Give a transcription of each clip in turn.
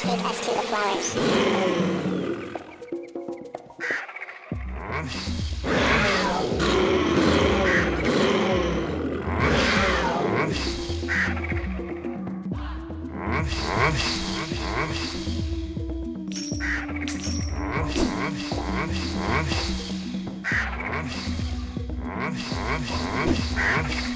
take us to the flowers. Hey!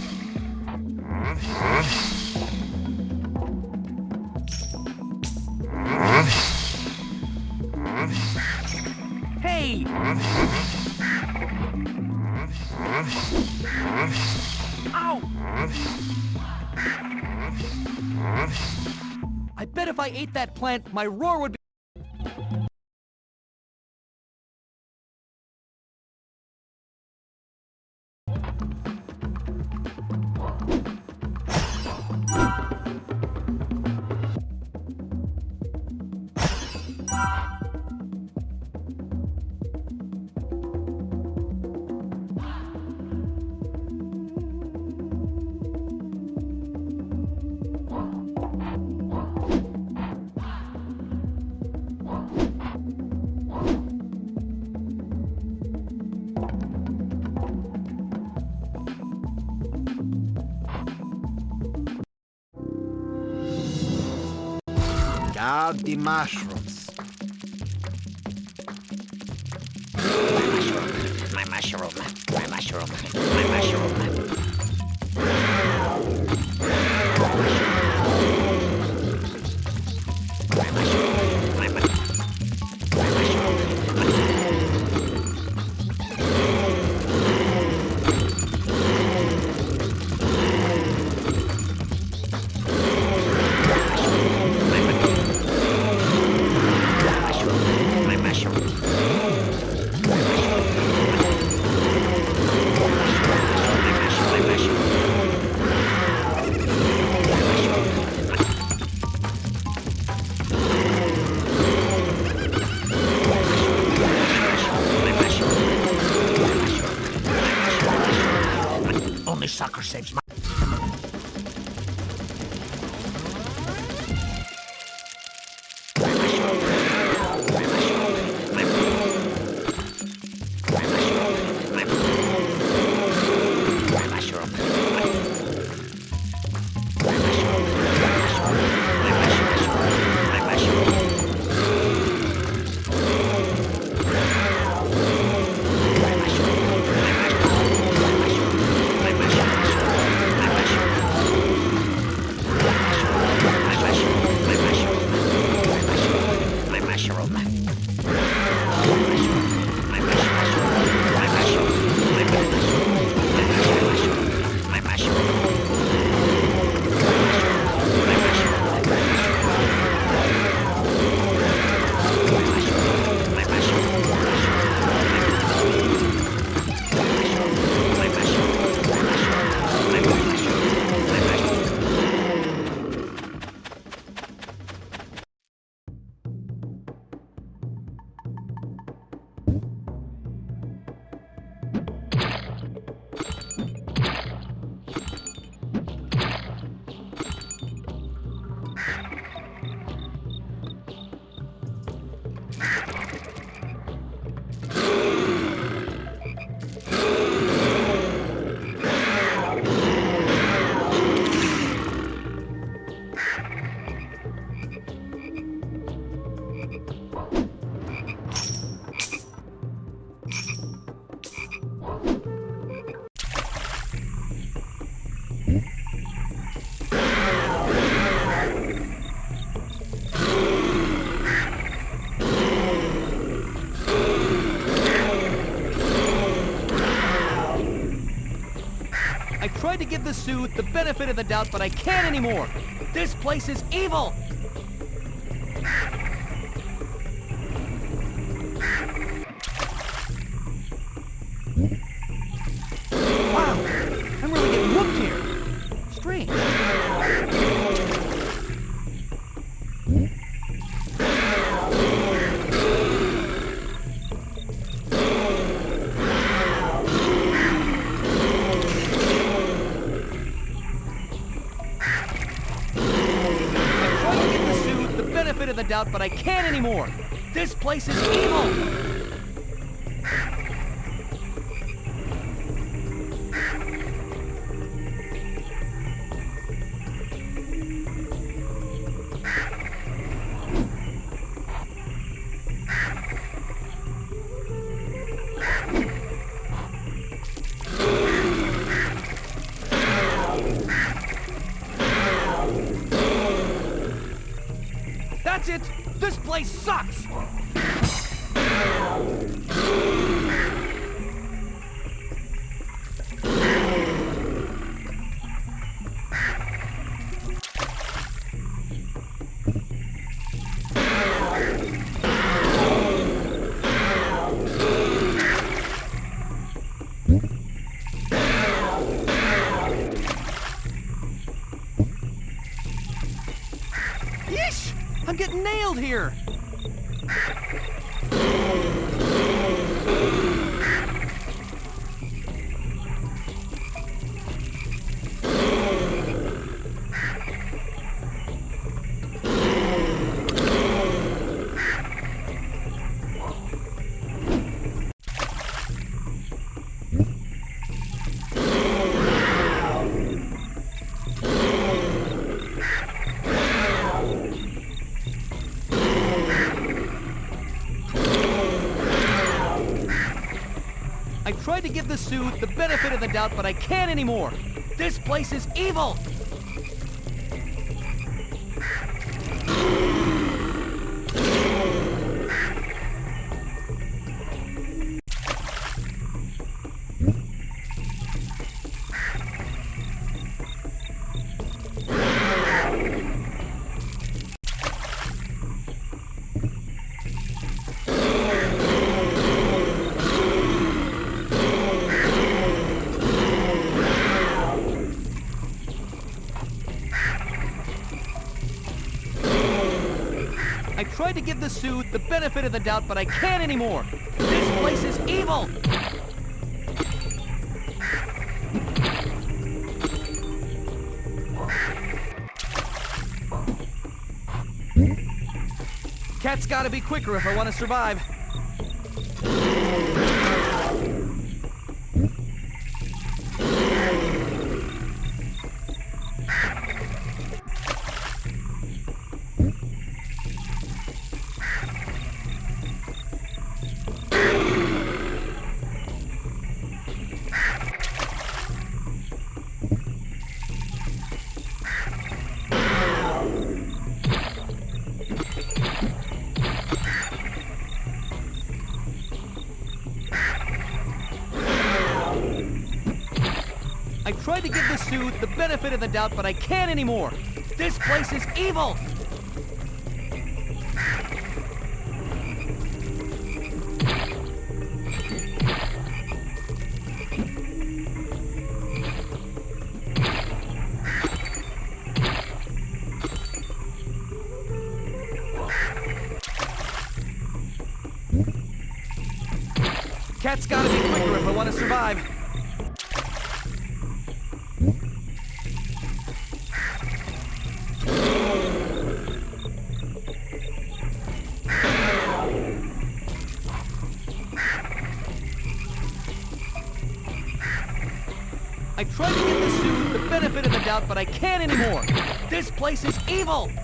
I ate that plant, my roar would be... Now the mushrooms. My mushroom, my mushroom, my mushroom. I tried to give the suit the benefit of the doubt, but I can't anymore. This place is evil! Wow! I'm really getting whooped here. Strange. Benefit of the doubt, but I can't anymore. This place is evil. That's it! This place sucks! Yeesh! I'm getting nailed here! I tried to give the suit the benefit of the doubt, but I can't anymore. This place is evil! I tried to give the suit the benefit of the doubt, but I can't anymore. This place is evil! Cat's gotta be quicker if I want to survive. I tried to give the suit the benefit of the doubt, but I can't anymore. This place is evil! Cat's gotta be quicker if I want to survive. I tried to give the suit the benefit of the doubt, but I can't anymore. This place is evil!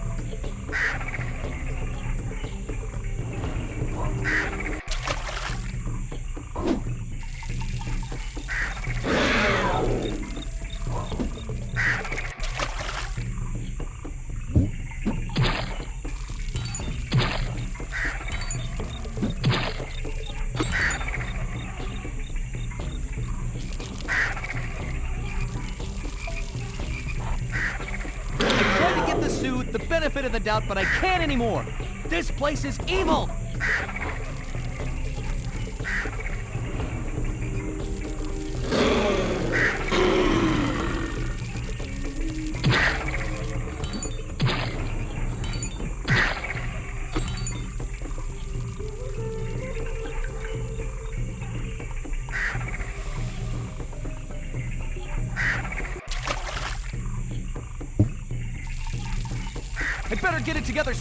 Suit the benefit of the doubt, but I can't anymore. This place is evil! Better get it together